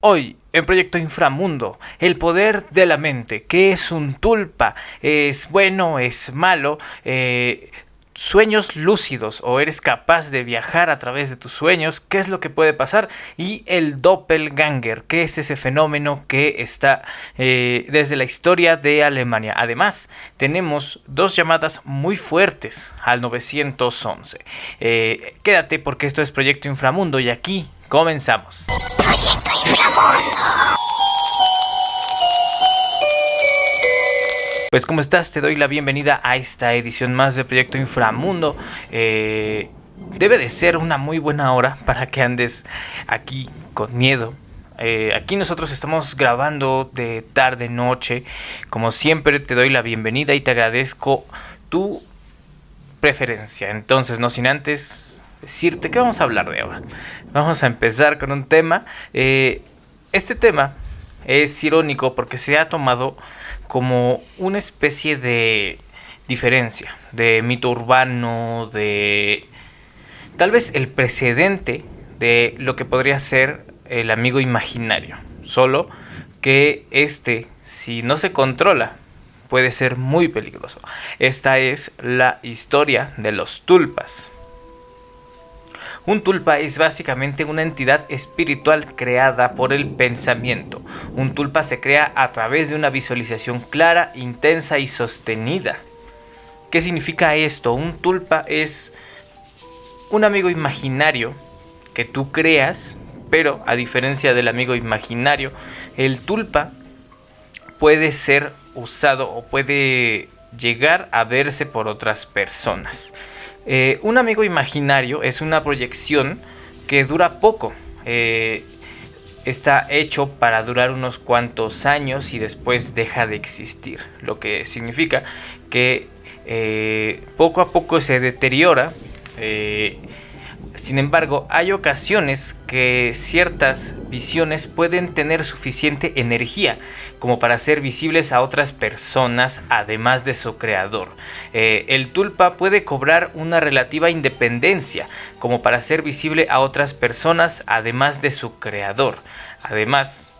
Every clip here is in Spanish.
Hoy, en Proyecto Inframundo, el poder de la mente. ¿Qué es un tulpa? ¿Es bueno? ¿Es malo? Eh, sueños lúcidos o eres capaz de viajar a través de tus sueños, qué es lo que puede pasar y el doppelganger, qué es ese fenómeno que está eh, desde la historia de Alemania. Además, tenemos dos llamadas muy fuertes al 911. Eh, quédate porque esto es Proyecto Inframundo y aquí Comenzamos. Proyecto Inframundo. Pues como estás, te doy la bienvenida a esta edición más de Proyecto Inframundo. Eh, debe de ser una muy buena hora para que andes aquí con miedo. Eh, aquí nosotros estamos grabando de tarde, noche. Como siempre te doy la bienvenida y te agradezco tu preferencia. Entonces, no sin antes decirte que vamos a hablar de ahora. Vamos a empezar con un tema. Eh, este tema es irónico porque se ha tomado como una especie de diferencia, de mito urbano, de tal vez el precedente de lo que podría ser el amigo imaginario. Solo que este, si no se controla, puede ser muy peligroso. Esta es la historia de los tulpas. Un tulpa es básicamente una entidad espiritual creada por el pensamiento. Un tulpa se crea a través de una visualización clara, intensa y sostenida. ¿Qué significa esto? Un tulpa es un amigo imaginario que tú creas, pero a diferencia del amigo imaginario, el tulpa puede ser usado o puede llegar a verse por otras personas. Eh, un amigo imaginario es una proyección que dura poco. Eh, está hecho para durar unos cuantos años y después deja de existir. Lo que significa que eh, poco a poco se deteriora sin embargo, hay ocasiones que ciertas visiones pueden tener suficiente energía como para ser visibles a otras personas además de su creador. Eh, el tulpa puede cobrar una relativa independencia como para ser visible a otras personas además de su creador. Además,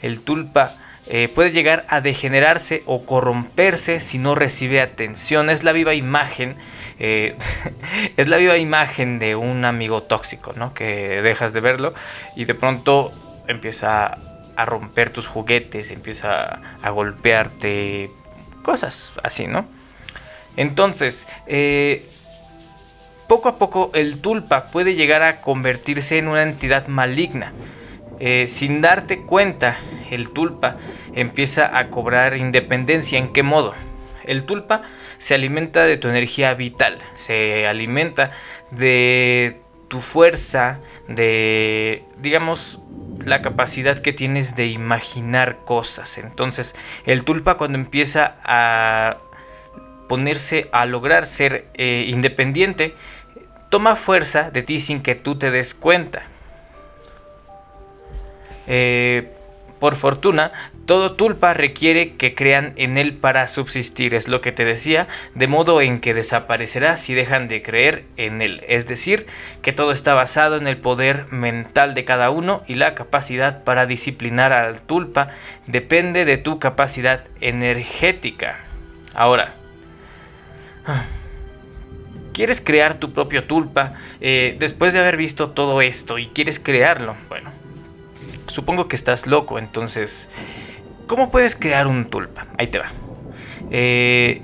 el tulpa eh, puede llegar a degenerarse o corromperse si no recibe atención. Es la viva imagen, eh, es la viva imagen de un amigo tóxico, ¿no? Que dejas de verlo y de pronto empieza a romper tus juguetes, empieza a golpearte, cosas así, ¿no? Entonces, eh, poco a poco el tulpa puede llegar a convertirse en una entidad maligna. Sin darte cuenta, el tulpa empieza a cobrar independencia. ¿En qué modo? El tulpa se alimenta de tu energía vital, se alimenta de tu fuerza, de, digamos, la capacidad que tienes de imaginar cosas. Entonces, el tulpa cuando empieza a ponerse a lograr ser eh, independiente, toma fuerza de ti sin que tú te des cuenta. Eh, por fortuna, todo tulpa requiere que crean en él para subsistir, es lo que te decía, de modo en que desaparecerá si dejan de creer en él. Es decir, que todo está basado en el poder mental de cada uno y la capacidad para disciplinar al tulpa depende de tu capacidad energética. Ahora, ¿quieres crear tu propio tulpa eh, después de haber visto todo esto y quieres crearlo? Bueno Supongo que estás loco, entonces... ¿Cómo puedes crear un tulpa? Ahí te va. Eh,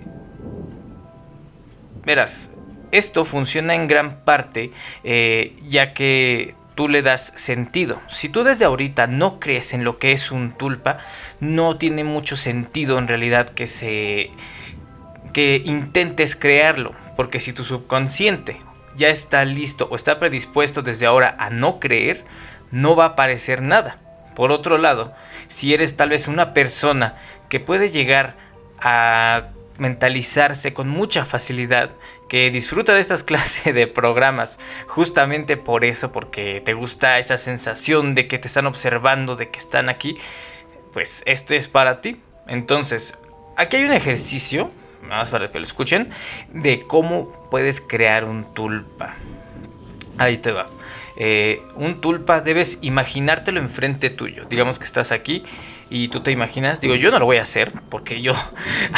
verás, esto funciona en gran parte eh, ya que tú le das sentido. Si tú desde ahorita no crees en lo que es un tulpa, no tiene mucho sentido en realidad que se que intentes crearlo, porque si tu subconsciente ya está listo o está predispuesto desde ahora a no creer, no va a aparecer nada. Por otro lado, si eres tal vez una persona que puede llegar a mentalizarse con mucha facilidad, que disfruta de estas clases de programas justamente por eso, porque te gusta esa sensación de que te están observando, de que están aquí, pues este es para ti. Entonces, aquí hay un ejercicio, más para que lo escuchen, de cómo puedes crear un tulpa. Ahí te va. Eh, un tulpa debes imaginártelo enfrente tuyo. Digamos que estás aquí y tú te imaginas, digo, yo no lo voy a hacer porque yo,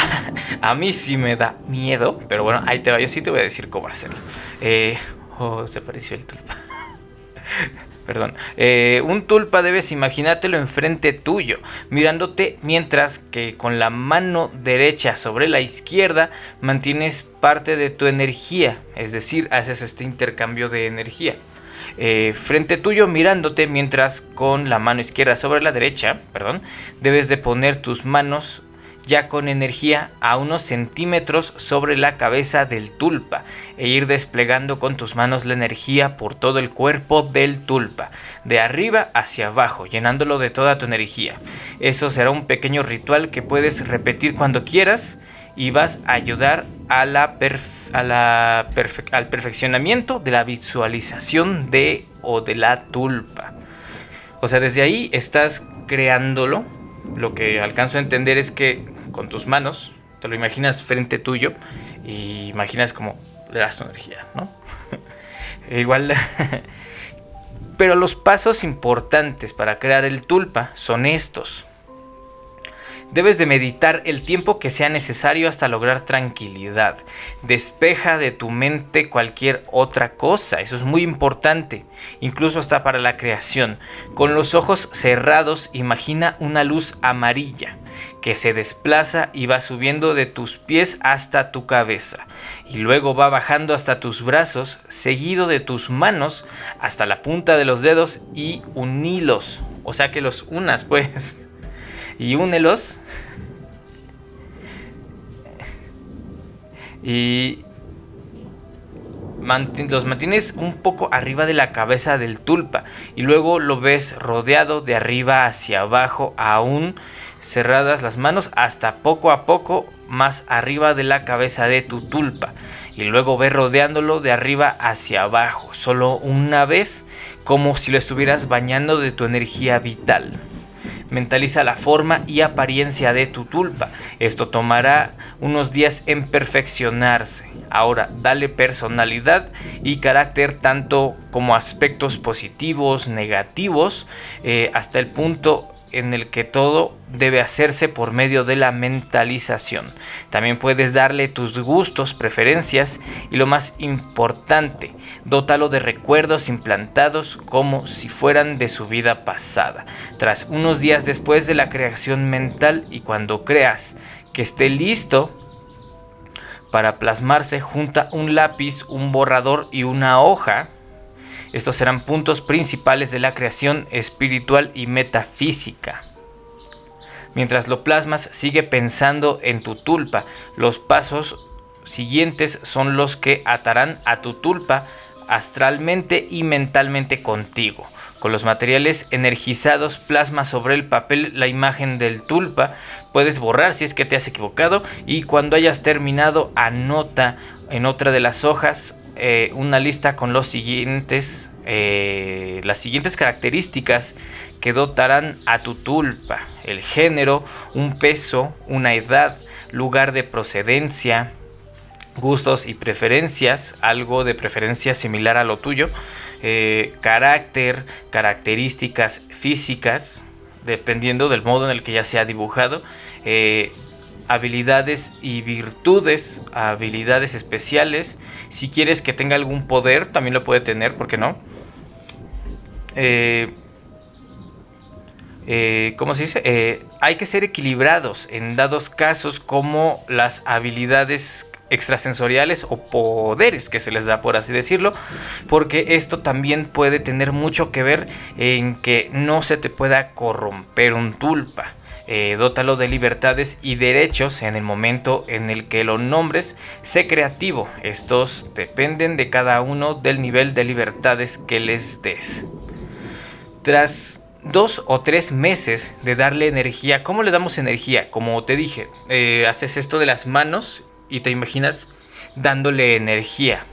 a mí sí me da miedo, pero bueno, ahí te va, yo sí te voy a decir cómo hacerlo. Eh, oh, se apareció el tulpa. Perdón. Eh, un tulpa debes imaginártelo enfrente tuyo, mirándote mientras que con la mano derecha sobre la izquierda mantienes parte de tu energía, es decir, haces este intercambio de energía. Eh, frente tuyo mirándote mientras con la mano izquierda sobre la derecha, perdón, debes de poner tus manos ya con energía a unos centímetros sobre la cabeza del tulpa e ir desplegando con tus manos la energía por todo el cuerpo del tulpa, de arriba hacia abajo, llenándolo de toda tu energía. Eso será un pequeño ritual que puedes repetir cuando quieras y vas a ayudar a la, a la al perfeccionamiento de la visualización de o de la tulpa. O sea, desde ahí estás creándolo. Lo que alcanzo a entender es que con tus manos te lo imaginas frente tuyo y imaginas como le das tu energía, ¿no? Igual. Pero los pasos importantes para crear el tulpa son estos. Debes de meditar el tiempo que sea necesario hasta lograr tranquilidad. Despeja de tu mente cualquier otra cosa, eso es muy importante, incluso hasta para la creación. Con los ojos cerrados imagina una luz amarilla que se desplaza y va subiendo de tus pies hasta tu cabeza y luego va bajando hasta tus brazos, seguido de tus manos hasta la punta de los dedos y unilos, o sea que los unas pues y únelos. Y los mantienes un poco arriba de la cabeza del tulpa y luego lo ves rodeado de arriba hacia abajo aún cerradas las manos hasta poco a poco más arriba de la cabeza de tu tulpa y luego ves rodeándolo de arriba hacia abajo solo una vez como si lo estuvieras bañando de tu energía vital. Mentaliza la forma y apariencia de tu tulpa. Esto tomará unos días en perfeccionarse. Ahora, dale personalidad y carácter tanto como aspectos positivos, negativos, eh, hasta el punto en el que todo debe hacerse por medio de la mentalización. También puedes darle tus gustos, preferencias y lo más importante, dótalo de recuerdos implantados como si fueran de su vida pasada. Tras unos días después de la creación mental y cuando creas que esté listo para plasmarse, junta un lápiz, un borrador y una hoja estos serán puntos principales de la creación espiritual y metafísica. Mientras lo plasmas, sigue pensando en tu tulpa. Los pasos siguientes son los que atarán a tu tulpa astralmente y mentalmente contigo. Con los materiales energizados plasma sobre el papel la imagen del tulpa. Puedes borrar si es que te has equivocado y cuando hayas terminado anota en otra de las hojas eh, una lista con los siguientes, eh, las siguientes características que dotarán a tu tulpa. El género, un peso, una edad, lugar de procedencia, gustos y preferencias, algo de preferencia similar a lo tuyo, eh, carácter, características físicas, dependiendo del modo en el que ya se ha dibujado, habilidades y virtudes, habilidades especiales. Si quieres que tenga algún poder, también lo puede tener, ¿por qué no? Eh, eh, ¿Cómo se dice? Eh, hay que ser equilibrados en dados casos como las habilidades extrasensoriales o poderes que se les da por así decirlo porque esto también puede tener mucho que ver en que no se te pueda corromper un tulpa eh, dótalo de libertades y derechos en el momento en el que lo nombres. Sé creativo. Estos dependen de cada uno del nivel de libertades que les des. Tras dos o tres meses de darle energía, ¿cómo le damos energía? Como te dije, eh, haces esto de las manos y te imaginas dándole energía.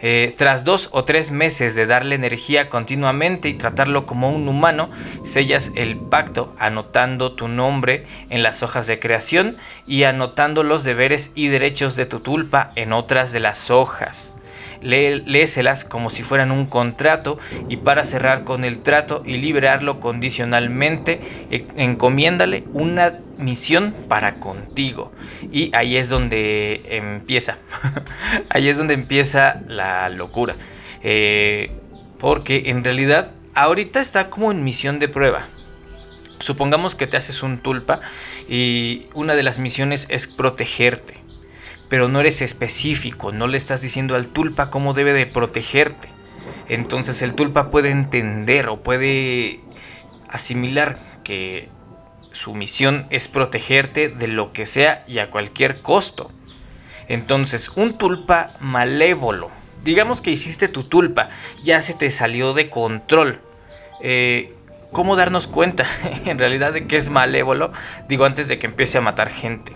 Eh, tras dos o tres meses de darle energía continuamente y tratarlo como un humano, sellas el pacto anotando tu nombre en las hojas de creación y anotando los deberes y derechos de tu tulpa en otras de las hojas. Léeselas como si fueran un contrato y para cerrar con el trato y liberarlo condicionalmente, e, encomiéndale una misión para contigo. Y ahí es donde empieza, ahí es donde empieza la locura. Eh, porque en realidad ahorita está como en misión de prueba. Supongamos que te haces un tulpa y una de las misiones es protegerte. Pero no eres específico, no le estás diciendo al tulpa cómo debe de protegerte. Entonces el tulpa puede entender o puede asimilar que su misión es protegerte de lo que sea y a cualquier costo. Entonces un tulpa malévolo, digamos que hiciste tu tulpa, ya se te salió de control. Eh, ¿Cómo darnos cuenta en realidad de que es malévolo? Digo, antes de que empiece a matar gente.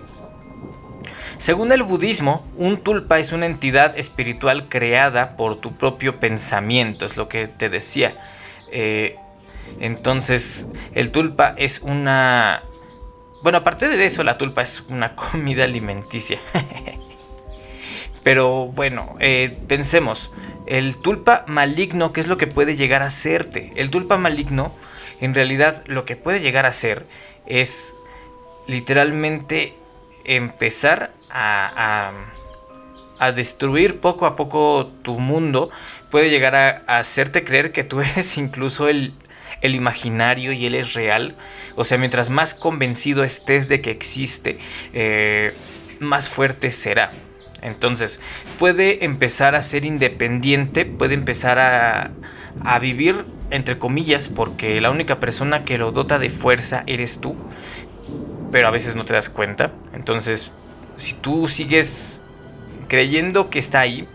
Según el budismo, un tulpa es una entidad espiritual creada por tu propio pensamiento, es lo que te decía. Eh, entonces, el tulpa es una... Bueno, aparte de eso, la tulpa es una comida alimenticia. Pero bueno, eh, pensemos, el tulpa maligno, ¿qué es lo que puede llegar a hacerte? El tulpa maligno en realidad lo que puede llegar a ser es literalmente empezar a, destruir poco a poco tu mundo, puede llegar a, hacerte creer que tú eres incluso el, imaginario y él es real. O sea, mientras más convencido estés de que existe, eh, más fuerte será. Entonces, puede empezar a ser independiente, puede empezar a, a vivir entre comillas, porque la única persona que lo dota de fuerza eres tú, pero a veces no te das cuenta. Entonces, si tú sigues creyendo que está ahí,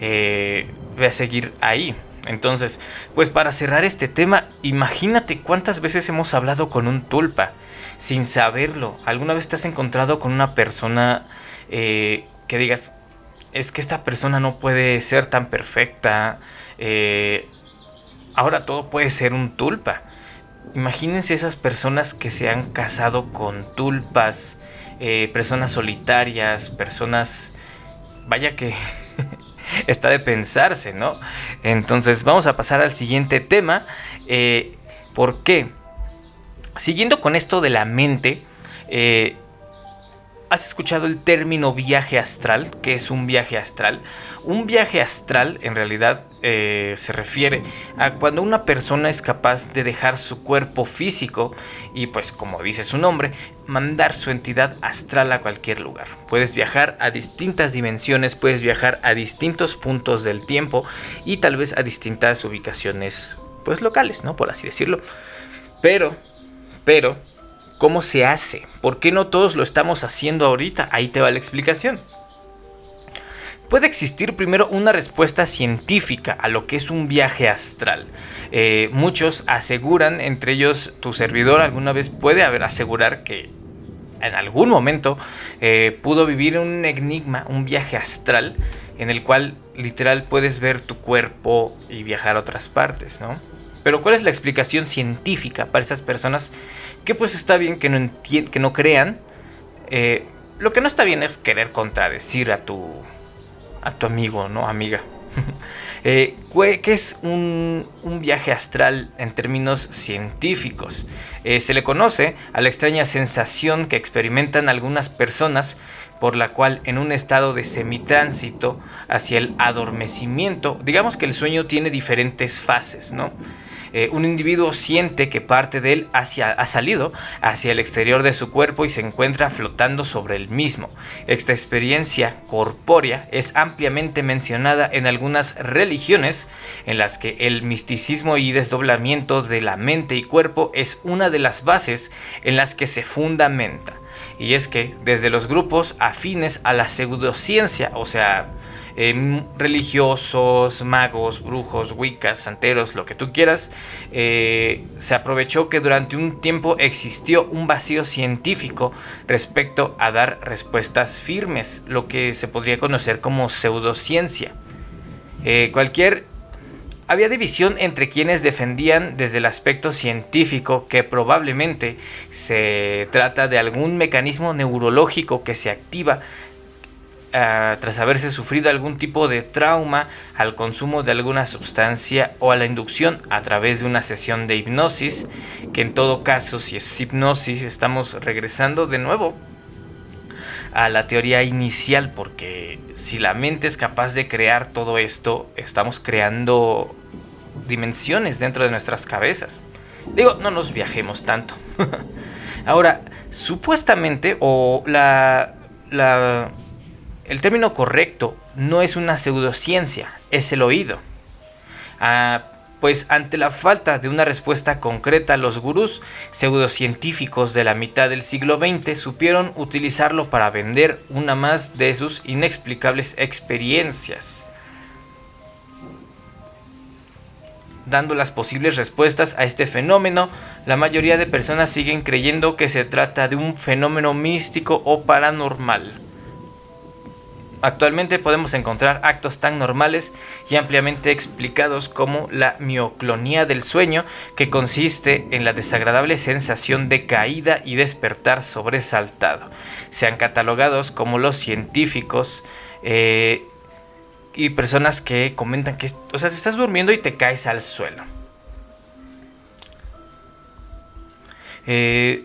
eh, a seguir ahí. Entonces, pues para cerrar este tema, imagínate cuántas veces hemos hablado con un tulpa sin saberlo. ¿Alguna vez te has encontrado con una persona eh, que digas, es que esta persona no puede ser tan perfecta? Eh, ahora todo puede ser un tulpa. Imagínense esas personas que se han casado con tulpas, eh, personas solitarias, personas... Vaya que está de pensarse, ¿no? Entonces vamos a pasar al siguiente tema. Eh, ¿Por qué? Siguiendo con esto de la mente, eh, ¿Has escuchado el término viaje astral? ¿Qué es un viaje astral? Un viaje astral en realidad eh, se refiere a cuando una persona es capaz de dejar su cuerpo físico y pues como dice su nombre, mandar su entidad astral a cualquier lugar. Puedes viajar a distintas dimensiones, puedes viajar a distintos puntos del tiempo y tal vez a distintas ubicaciones pues locales, ¿no? Por así decirlo. Pero, pero ¿Cómo se hace? ¿Por qué no todos lo estamos haciendo ahorita? Ahí te va la explicación. Puede existir primero una respuesta científica a lo que es un viaje astral. Eh, muchos aseguran, entre ellos tu servidor alguna vez puede haber asegurar que en algún momento eh, pudo vivir un enigma, un viaje astral, en el cual literal puedes ver tu cuerpo y viajar a otras partes, ¿no? Pero ¿cuál es la explicación científica para esas personas que pues está bien que no, que no crean? Eh, lo que no está bien es querer contradecir a tu, a tu amigo, ¿no? Amiga. eh, ¿Qué es un, un, viaje astral en términos científicos? Eh, se le conoce a la extraña sensación que experimentan algunas personas por la cual en un estado de semitránsito hacia el adormecimiento, digamos que el sueño tiene diferentes fases, ¿no? Eh, un individuo siente que parte de él hacia, ha salido hacia el exterior de su cuerpo y se encuentra flotando sobre el mismo. Esta experiencia corpórea es ampliamente mencionada en algunas religiones en las que el misticismo y desdoblamiento de la mente y cuerpo es una de las bases en las que se fundamenta. Y es que desde los grupos afines a la pseudociencia, o sea, Em, religiosos, magos, brujos, wiccas, santeros, lo que tú quieras, eh, se aprovechó que durante un tiempo existió un vacío científico respecto a dar respuestas firmes, lo que se podría conocer como pseudociencia. Eh, cualquier había división entre quienes defendían desde el aspecto científico que probablemente se trata de algún mecanismo neurológico que se activa ah, tras haberse sufrido algún tipo de trauma al consumo de alguna sustancia o a la inducción a través de una sesión de hipnosis, que en todo caso si es hipnosis estamos regresando de nuevo a la teoría inicial, porque si la mente es capaz de crear todo esto, estamos creando dimensiones dentro de nuestras cabezas. Digo, no nos viajemos tanto. Ahora, supuestamente, o la, la, el término correcto no es una pseudociencia, es el oído. Ah, pues ante la falta de una respuesta concreta, los gurús pseudocientíficos de la mitad del siglo XX supieron utilizarlo para vender una más de sus inexplicables experiencias. Dando las posibles respuestas a este fenómeno, la mayoría de personas siguen creyendo que se trata de un fenómeno místico o paranormal. Actualmente podemos encontrar actos tan normales y ampliamente explicados como la mioclonía del sueño, que consiste en la desagradable sensación de caída y despertar sobresaltado. Sean catalogados como los científicos eh, y personas que comentan que, o sea, te estás durmiendo y te caes al suelo. Eh,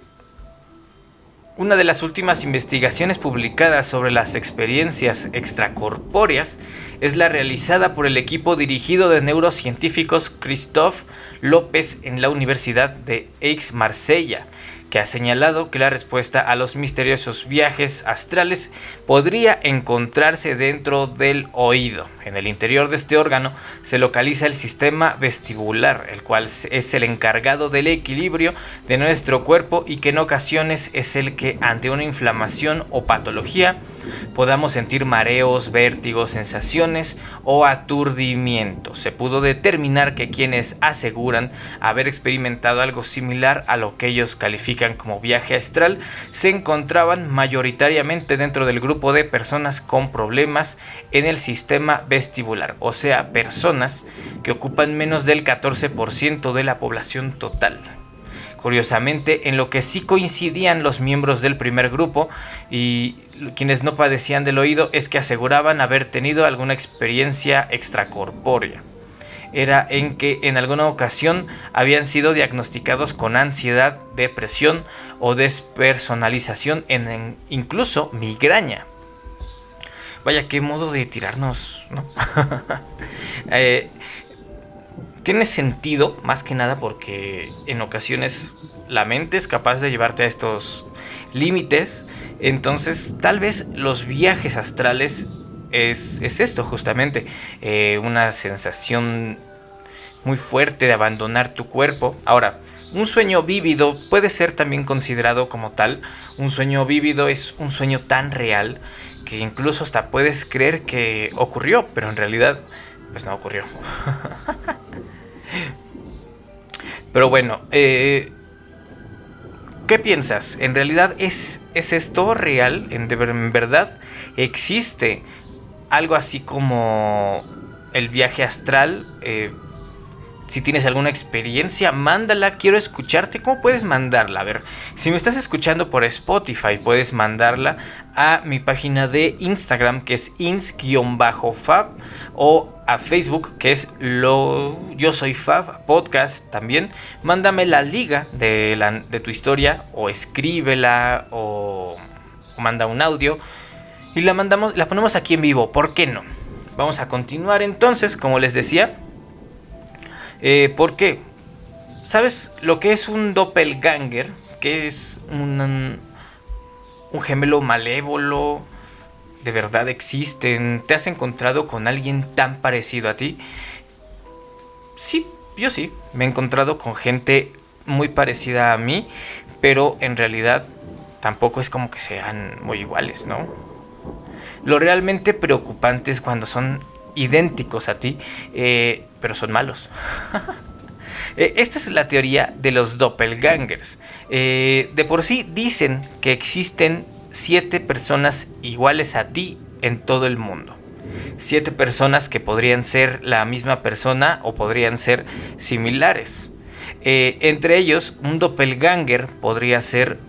una de las últimas investigaciones publicadas sobre las experiencias extracorpóreas es la realizada por el equipo dirigido de neurocientíficos Christophe López en la Universidad de Aix-Marsella, que ha señalado que la respuesta a los misteriosos viajes astrales podría encontrarse dentro del oído. En el interior de este órgano se localiza el sistema vestibular, el cual es el encargado del equilibrio de nuestro cuerpo y que en ocasiones es el que ante una inflamación o patología podamos sentir mareos, vértigos, sensaciones o aturdimiento. Se pudo determinar que quienes aseguran haber experimentado algo similar a lo que ellos califican como viaje astral se encontraban mayoritariamente dentro del grupo de personas con problemas en el sistema vestibular, o sea, personas que ocupan menos del 14% de la población total. Curiosamente, en lo que sí coincidían los miembros del primer grupo y quienes no padecían del oído es que aseguraban haber tenido alguna experiencia extracorpórea era en que en alguna ocasión habían sido diagnosticados con ansiedad, depresión o despersonalización, en, incluso migraña. Vaya, qué modo de tirarnos, ¿no? Eh, tiene sentido, más que nada, porque en ocasiones la mente es capaz de llevarte a estos límites. Entonces, tal vez los viajes astrales es, esto justamente, eh, una sensación muy fuerte de abandonar tu cuerpo. Ahora, un sueño vívido puede ser también considerado como tal. Un sueño vívido es un sueño tan real que incluso hasta puedes creer que ocurrió, pero en realidad pues no ocurrió. pero bueno, eh, ¿qué piensas? ¿En realidad es, es esto real? ¿En, ¿En verdad existe algo así como el viaje astral. Eh, si tienes alguna experiencia, mándala, quiero escucharte. ¿Cómo puedes mandarla? A ver, si me estás escuchando por Spotify, puedes mandarla a mi página de Instagram, que es ins-fab, o a Facebook, que es lo yo soy Fab podcast también. Mándame la liga de, la, de tu historia, o escríbela, o, o manda un audio y la mandamos, la ponemos aquí en vivo. ¿Por qué no? Vamos a continuar entonces, como les decía. Eh, ¿Por qué? ¿Sabes lo que es un doppelganger? Que es un, un gemelo malévolo. De verdad existen. ¿Te has encontrado con alguien tan parecido a ti? Sí, yo sí. Me he encontrado con gente muy parecida a mí. Pero en realidad tampoco es como que sean muy iguales, ¿no? Lo realmente preocupante es cuando son idénticos a ti, eh, pero son malos. Eh, esta es la teoría de los doppelgangers. Eh, de por sí dicen que existen siete personas iguales a ti en todo el mundo. Siete personas que podrían ser la misma persona o podrían ser similares. entre ellos, un doppelganger podría ser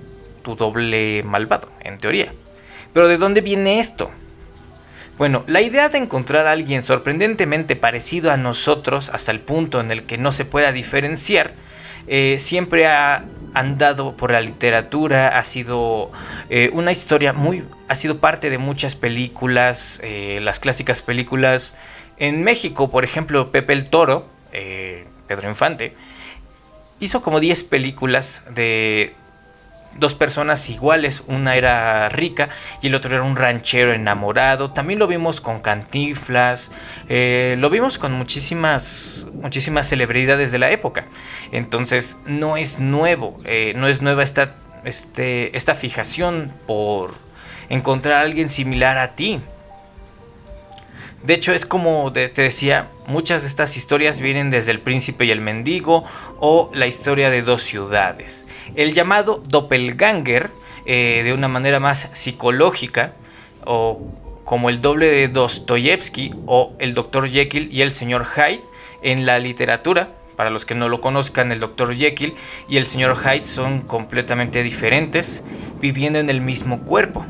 tu doble malvado, en teoría. Pero ¿de dónde viene esto? Bueno, la idea de encontrar a alguien sorprendentemente parecido a nosotros hasta el punto en el que no se pueda diferenciar, eh, siempre ha andado por la literatura, ha sido eh, una historia muy, ha sido parte de muchas películas, eh, las clásicas películas. En México, por ejemplo, Pepe el Toro, Pedro Infante, hizo como 10 películas de dos personas iguales, una era rica y el otro era un ranchero enamorado. También lo vimos con Cantinflas, eh, lo vimos con muchísimas, muchísimas celebridades de la época. Entonces no es nuevo, eh, no es nueva esta, este, esta fijación por encontrar a alguien similar a ti. De hecho, es como te decía, muchas de estas historias vienen desde El príncipe y el mendigo o la historia de dos ciudades. El llamado doppelganger, eh, de una manera más psicológica, o como el doble de Dostoyevsky o el Dr. Jekyll y el señor Hyde en la literatura. Para los que no lo conozcan, el Dr. Jekyll y el señor Hyde son completamente diferentes, viviendo en el mismo cuerpo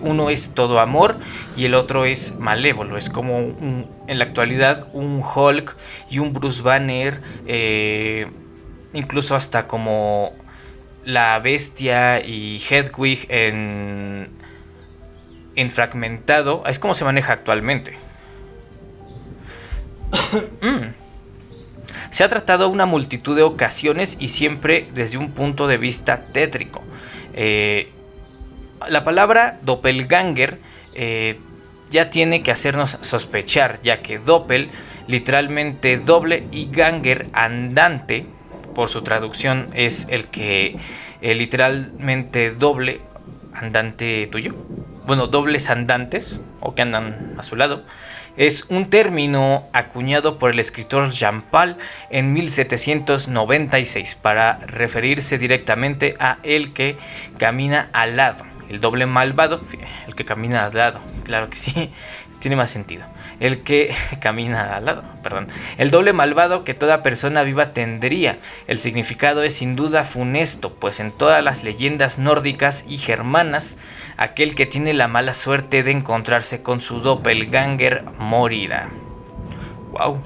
uno es todo amor y el otro es malévolo. Es como en la actualidad un Hulk y un Bruce Banner, eh, incluso hasta como la bestia y Hedwig en, en fragmentado. Es como se maneja actualmente. Mm. Se ha tratado una multitud de ocasiones y siempre desde un punto de vista tétrico. Eh, la palabra doppelganger eh, ya tiene que hacernos sospechar, ya que doppel, literalmente doble, y ganger, andante, por su traducción es el que eh, literalmente doble, andante tuyo. Bueno, dobles andantes, o que andan a su lado, es un término acuñado por el escritor Jean Paul en 1796 para referirse directamente a el que camina al lado el doble malvado, el que camina al lado, claro que sí, tiene más sentido. El que camina al lado, perdón. El doble malvado que toda persona viva tendría. El significado es sin duda funesto, pues en todas las leyendas nórdicas y germanas, aquel que tiene la mala suerte de encontrarse con su doppelganger morirá. Wow.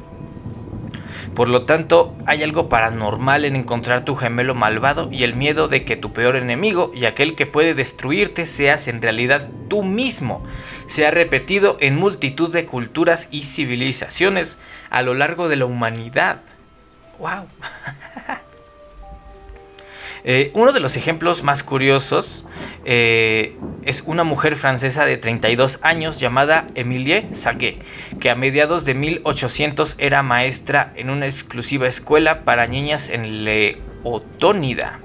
Por lo tanto, hay algo paranormal en encontrar tu gemelo malvado y el miedo de que tu peor enemigo y aquel que puede destruirte seas en realidad tú mismo. Se ha repetido en multitud de culturas y civilizaciones a lo largo de la humanidad. ¡Wow! Eh, uno de los ejemplos más curiosos eh, es una mujer francesa de 32 años llamada Emilie Saguet, que a mediados de 1800 era maestra en una exclusiva escuela para niñas en Leotónida,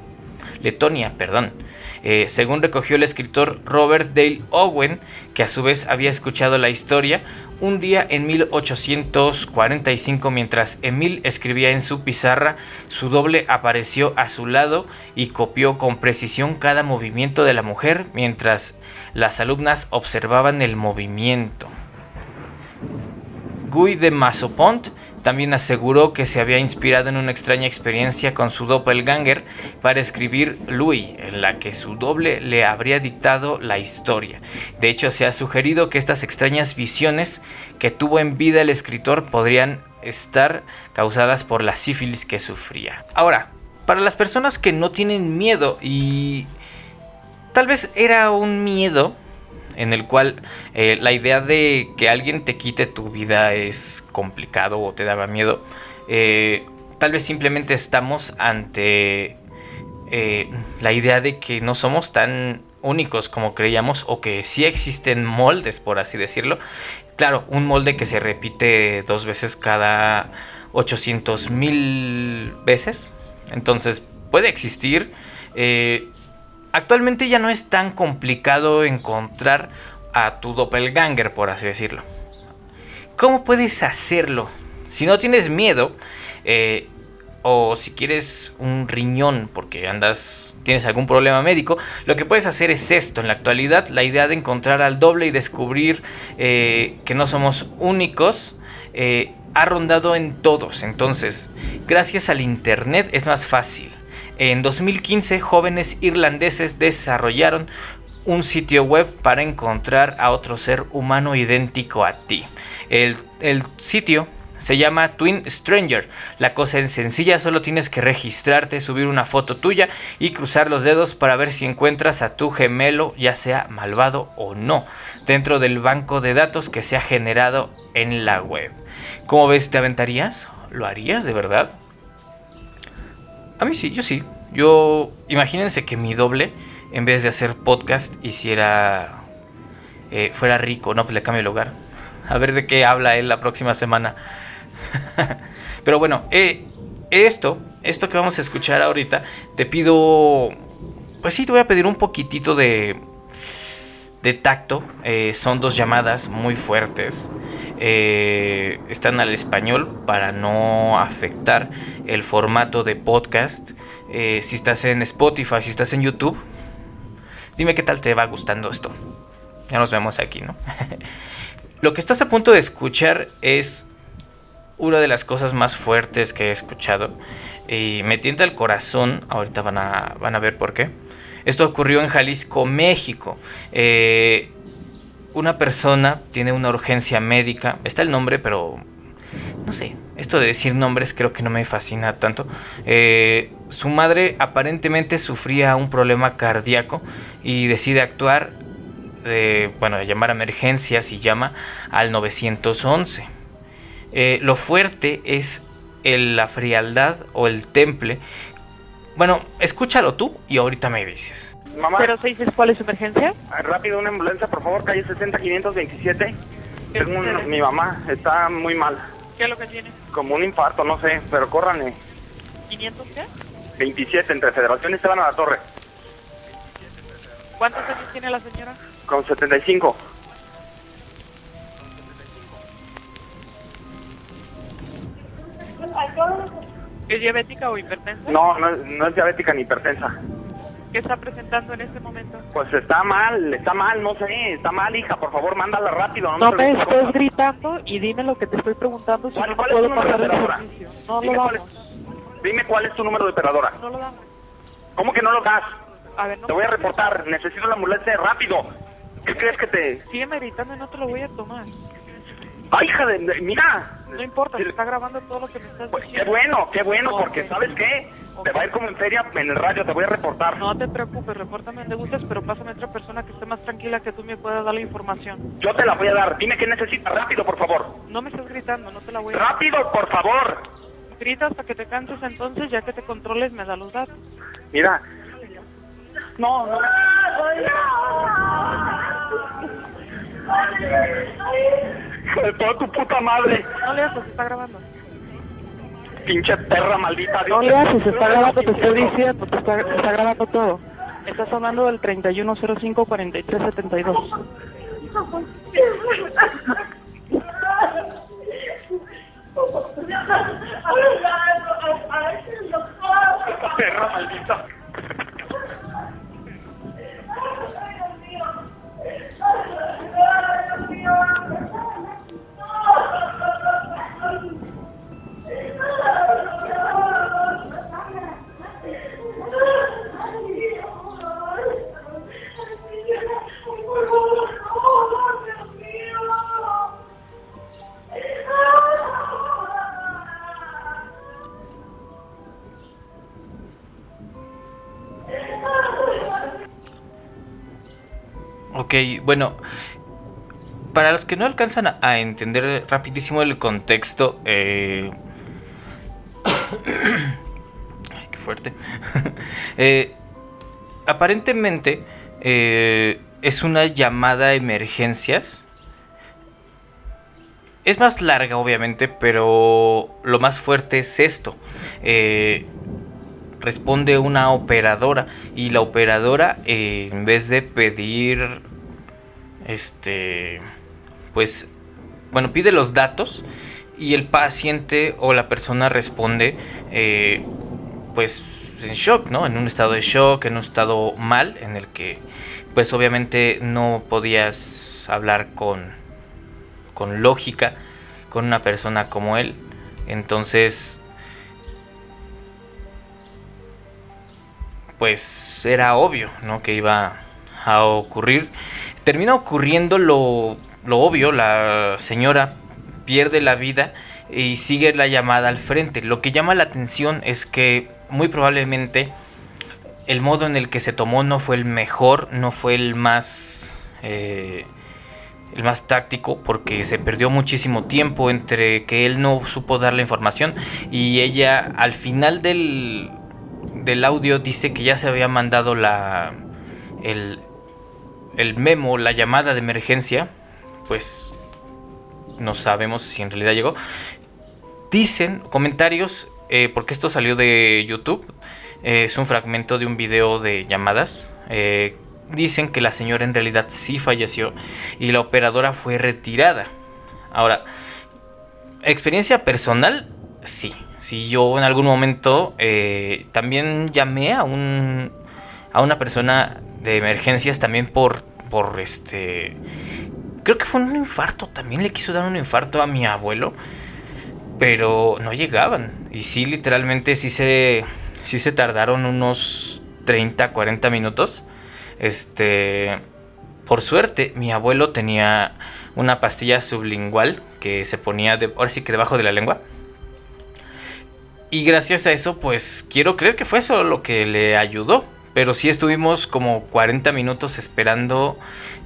Letonia, perdón. Eh, según recogió el escritor Robert Dale Owen, que a su vez había escuchado la historia, un día en 1845 mientras Emil escribía en su pizarra, su doble apareció a su lado y copió con precisión cada movimiento de la mujer mientras las alumnas observaban el movimiento. Guy de Massopont también aseguró que se había inspirado en una extraña experiencia con su doppelganger para escribir Louis, en la que su doble le habría dictado la historia. De hecho, se ha sugerido que estas extrañas visiones que tuvo en vida el escritor podrían estar causadas por la sífilis que sufría. Ahora, para las personas que no tienen miedo y tal vez era un miedo en el cual eh, la idea de que alguien te quite tu vida es complicado o te daba miedo. Eh, tal vez simplemente estamos ante eh, la idea de que no somos tan únicos como creíamos o que sí existen moldes, por así decirlo. Claro, un molde que se repite dos veces cada 800 mil veces. Entonces puede existir. Actualmente ya no es tan complicado encontrar a tu doppelganger, por así decirlo. ¿Cómo puedes hacerlo? Si no tienes miedo, eh, o si quieres un riñón porque andas, tienes algún problema médico, lo que puedes hacer es esto. En la actualidad, la idea de encontrar al doble y descubrir eh, que no somos únicos eh, ha rondado en todos. Entonces, gracias al Internet es más fácil. En 2015, jóvenes irlandeses desarrollaron un sitio web para encontrar a otro ser humano idéntico a ti. El, el sitio se llama Twin Stranger. La cosa es sencilla, solo tienes que registrarte, subir una foto tuya y cruzar los dedos para ver si encuentras a tu gemelo, ya sea malvado o no, dentro del banco de datos que se ha generado en la web. ¿Cómo ves? ¿Te aventarías? ¿Lo harías de verdad? A mí sí, yo sí. Yo, imagínense que mi doble, en vez de hacer podcast, hiciera, eh, fuera rico, no, pues le cambio el lugar. A ver de qué habla él la próxima semana. Pero bueno, eh, esto, esto que vamos a escuchar ahorita, te pido, pues sí, te voy a pedir un poquitito de, de tacto. Eh, son dos llamadas muy fuertes. Eh, están al español para no afectar el formato de podcast. si estás en Spotify, si estás en YouTube, dime qué tal te va gustando esto. Ya nos vemos aquí, ¿no? Lo que estás a punto de escuchar es una de las cosas más fuertes que he escuchado y me tienta el corazón, ahorita van a, van a ver por qué. Esto ocurrió en Jalisco, México. Eh, una persona tiene una urgencia médica, está el nombre, pero no sé, esto de decir nombres creo que no me fascina tanto. Eh, su madre aparentemente sufría un problema cardíaco y decide actuar, de, bueno, llamar a emergencias y llama al 911 eh, lo fuerte es la frialdad o el temple. Bueno, escúchalo tú y ahorita me dices. Mamá. ¿06 es cuál es su emergencia? Ah, rápido, una ambulancia, por favor, calle 60-527. Tengo mi mamá, está muy mal. ¿Qué es lo que tiene? Como un infarto, no sé, pero córranle. ¿500 qué? 27, entre Federación y Esteban a la Torre. ¿Cuántos años tiene la señora? Con 75. ¿Es diabética o hipertensa? No, no, es diabética ni hipertensa. ¿Qué está presentando en este momento? Pues está mal, está mal, no sé, está mal, hija, por favor, mándala rápido. No, me estés gritando y dime lo que te estoy preguntando, si ¿Cuál, no cuál puedo es tu número pasar de el operadora? servicio. No dime lo cuál damos, es, dime cuál es tu número de operadora. no lo damos. ¿Cómo que no lo das? A ver, no Te voy a reportar, necesito la ambulancia rápido. ¿Qué crees que te...? Sígueme gritando y no te lo voy a tomar. ¡Ay, hija de... mira! No importa, se está grabando todo lo que me estás Pues, qué diciendo. bueno, qué bueno, porque. ¿sabes qué? Te va a ir como en feria en el radio, te voy a reportar. No te preocupes, repórtame donde gustes, pero pásame a otra persona que esté más tranquila que tú me pueda dar la información. Yo te la voy a dar. Dime qué necesitas, rápido, por favor. No me estés gritando, no te la voy a dar. ¡Rápido, por favor! Grita hasta que te canses entonces, ya que te controles me da los datos. Mira. No, no. Hijo de toda tu puta madre. No le haces, está grabando. Pinche perra maldita. No le haces, está Dios. grabando, te estoy diciendo, te está, te está grabando todo. Estás hablando del 3105-4372. Perra maldita. Ok, bueno, para los que no alcanzan a, entender rapidísimo el contexto, eh... Ay, qué fuerte. Eh, aparentemente eh, es una llamada a emergencias. Es más larga, obviamente, pero lo más fuerte es esto. Responde una operadora y la operadora en vez de pedir este pues bueno pide los datos y el paciente o la persona responde eh, pues en shock no en un estado de shock en un estado mal en el que pues obviamente no podías hablar con con lógica con una persona como él entonces pues era obvio, ¿no? Que iba a ocurrir. Termina ocurriendo lo, lo obvio, la señora pierde la vida y sigue la llamada al frente. Lo que llama la atención es que muy probablemente el modo en el que se tomó no fue el mejor, no fue el más... Eh, el más táctico porque se perdió muchísimo tiempo entre que él no supo dar la información y ella al final del, del audio dice que ya se había mandado la el, el memo, la llamada de emergencia, pues no sabemos si en realidad llegó. Dicen comentarios, eh, porque esto salió de YouTube, eh, es un fragmento de un video de llamadas. Eh, dicen que la señora en realidad sí falleció y la operadora fue retirada. Ahora, experiencia personal, sí. Si yo en algún momento también llamé a un a una persona de emergencias también por por este creo que fue un infarto, también le quiso dar un infarto a mi abuelo, pero no llegaban. Y sí, literalmente sí se, sí se tardaron unos 30, 40 minutos. Este, por suerte, mi abuelo tenía una pastilla sublingual que se ponía, de, ahora sí que debajo de la lengua. Y gracias a eso, pues quiero creer que fue eso lo que le ayudó. Pero sí estuvimos como 40 minutos esperando.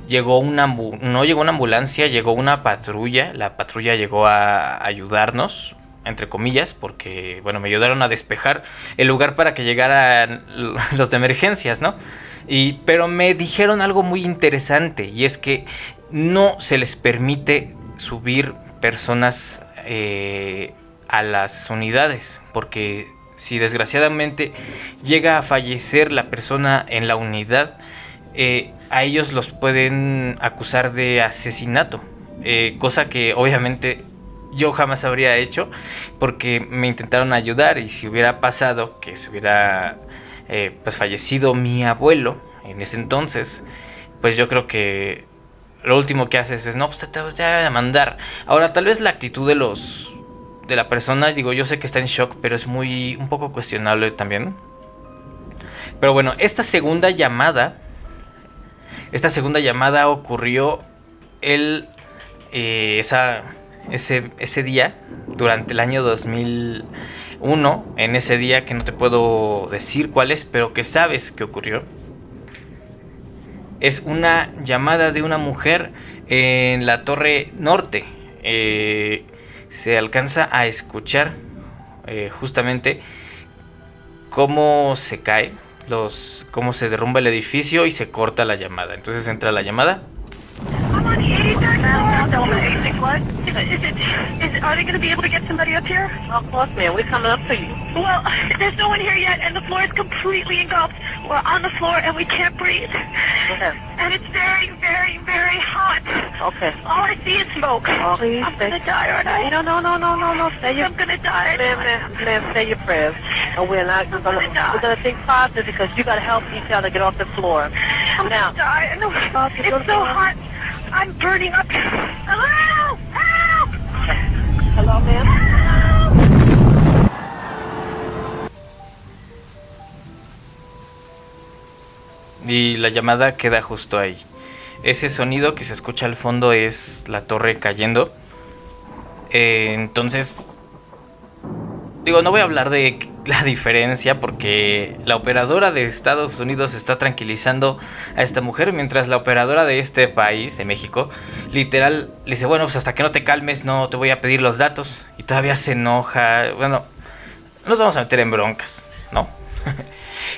Llegó una no llegó una ambulancia, llegó una patrulla. La patrulla llegó a ayudarnos, entre comillas, porque bueno, me ayudaron a despejar el lugar para que llegaran los de emergencias, ¿no? Y, pero me dijeron algo muy interesante y es que no se les permite subir personas eh, a las unidades porque si desgraciadamente llega a fallecer la persona en la unidad, eh, a ellos los pueden acusar de asesinato. Eh, cosa que obviamente yo jamás habría hecho porque me intentaron ayudar y si hubiera pasado que se hubiera eh, pues fallecido mi abuelo en ese entonces, pues yo creo que lo último que haces es no, pues te voy a mandar. Ahora tal vez la actitud de los de la persona, digo, yo sé que está en shock, pero es muy un poco cuestionable también. Pero bueno, esta segunda llamada, esta segunda llamada ocurrió el, eh, esa, ese, ese día, durante el año 2001, en ese día que no te puedo decir cuál es, pero que sabes que ocurrió. Es una llamada de una mujer en la Torre Norte. Eh, se alcanza a escuchar eh, justamente cómo se cae, los, cómo se derrumba el edificio y se corta la llamada. Entonces entra la llamada Still on the A6 what? Is it, is it, are they going to be able to get somebody up here? Of course, man. We're coming up for you. Well, there's no one here yet, and the floor is completely engulfed. We're on the floor, and we can't breathe. Okay. And it's very, very, very hot. Okay. All I see is smoke. Oh, please. I'm going to die, aren't I? No, no, no, no, no, no. Say your, I'm going to die. Ma'am, ma'am, ma'am, say your prayers. And we're not going to, we're going to think positive because you got to help each other get off the floor. I'm going to die. No, it's so hot. I'm burning up. Hello! Help! Hello, ma'am. Y la llamada queda justo ahí. Ese sonido que se escucha al fondo es la torre cayendo. Eh, entonces, digo, no voy a hablar de la diferencia porque la operadora de Estados Unidos está tranquilizando a esta mujer mientras la operadora de este país, de México, literal le dice, bueno, pues hasta que no te calmes no te voy a pedir los datos y todavía se enoja. Bueno, nos vamos a meter en broncas, ¿no?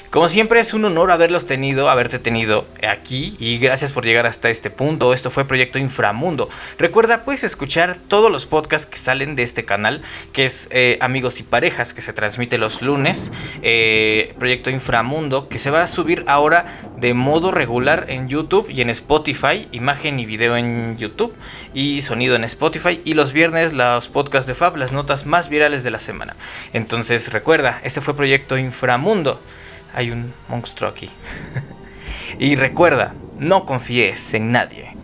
Como siempre es un honor haberlos tenido, haberte tenido aquí y gracias por llegar hasta este punto. Esto fue Proyecto Inframundo. Recuerda, puedes escuchar todos los podcasts que salen de este canal, que es eh, Amigos y Parejas, que se transmite los lunes. Eh, Proyecto Inframundo, que se va a subir ahora de modo regular en YouTube y en Spotify. Imagen y video en YouTube y sonido en Spotify. Y los viernes los podcasts de Fab, las notas más virales de la semana. Entonces recuerda, este fue Proyecto Inframundo hay un monstruo aquí. y recuerda, no confíes en nadie.